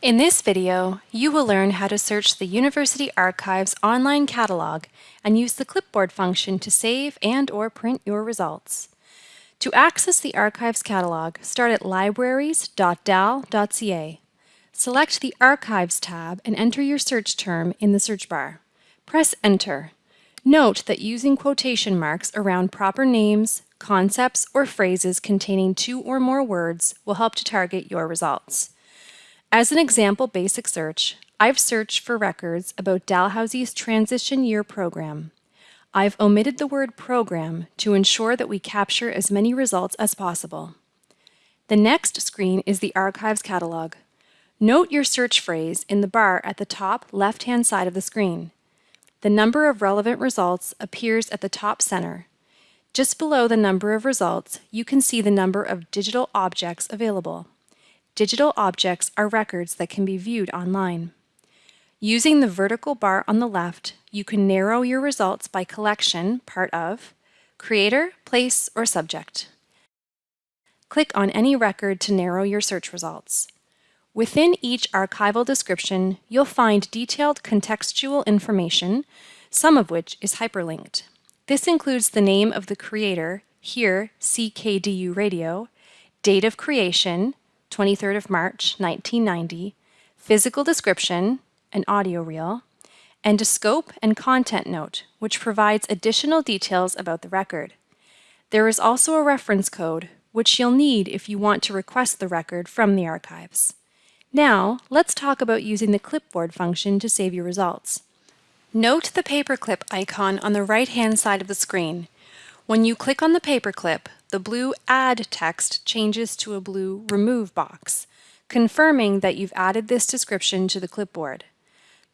In this video, you will learn how to search the University Archives online catalog and use the clipboard function to save and or print your results. To access the Archives catalog, start at libraries.dal.ca. Select the Archives tab and enter your search term in the search bar. Press Enter. Note that using quotation marks around proper names, concepts, or phrases containing two or more words will help to target your results. As an example basic search, I've searched for records about Dalhousie's transition year program. I've omitted the word program to ensure that we capture as many results as possible. The next screen is the Archives catalog. Note your search phrase in the bar at the top left-hand side of the screen. The number of relevant results appears at the top center. Just below the number of results, you can see the number of digital objects available. Digital objects are records that can be viewed online. Using the vertical bar on the left, you can narrow your results by collection, part of, creator, place, or subject. Click on any record to narrow your search results. Within each archival description, you'll find detailed contextual information, some of which is hyperlinked. This includes the name of the creator, here CKDU Radio, date of creation, 23rd of March, 1990, physical description, an audio reel, and a scope and content note, which provides additional details about the record. There is also a reference code, which you'll need if you want to request the record from the archives. Now, let's talk about using the clipboard function to save your results. Note the paperclip icon on the right-hand side of the screen. When you click on the paperclip, the blue Add text changes to a blue Remove box, confirming that you've added this description to the clipboard.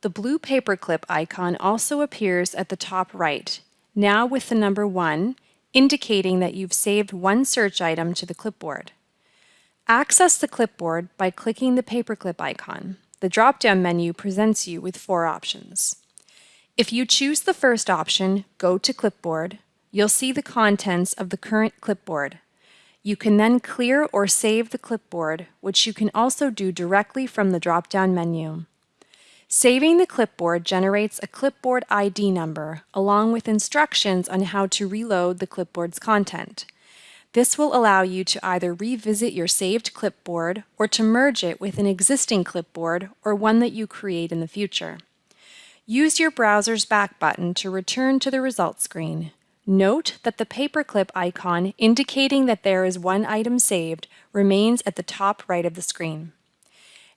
The blue paperclip icon also appears at the top right, now with the number 1, indicating that you've saved one search item to the clipboard. Access the clipboard by clicking the paperclip icon. The drop-down menu presents you with four options. If you choose the first option, Go to Clipboard, you'll see the contents of the current clipboard. You can then clear or save the clipboard, which you can also do directly from the drop-down menu. Saving the clipboard generates a clipboard ID number, along with instructions on how to reload the clipboard's content. This will allow you to either revisit your saved clipboard or to merge it with an existing clipboard or one that you create in the future. Use your browser's back button to return to the results screen. Note that the paperclip icon indicating that there is one item saved remains at the top right of the screen.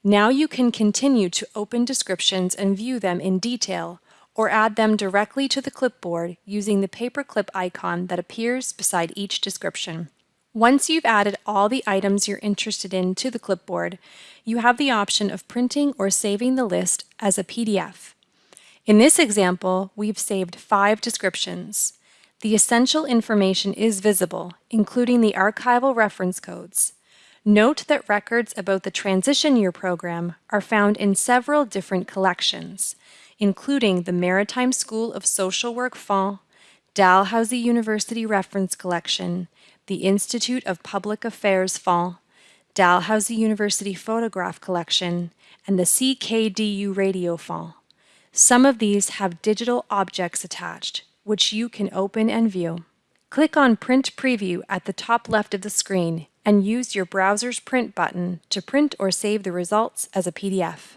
Now you can continue to open descriptions and view them in detail or add them directly to the clipboard using the paperclip icon that appears beside each description. Once you've added all the items you're interested in to the clipboard, you have the option of printing or saving the list as a PDF. In this example, we've saved five descriptions. The essential information is visible, including the archival reference codes. Note that records about the transition year program are found in several different collections, including the Maritime School of Social Work Fonds, Dalhousie University Reference Collection, the Institute of Public Affairs Fonds, Dalhousie University Photograph Collection, and the CKDU Radio Fonds. Some of these have digital objects attached, which you can open and view. Click on Print Preview at the top left of the screen and use your browser's print button to print or save the results as a PDF.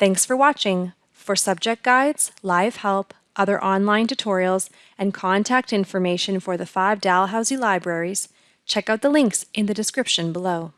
Thanks for watching. For subject guides, live help, other online tutorials, and contact information for the five Dalhousie libraries, check out the links in the description below.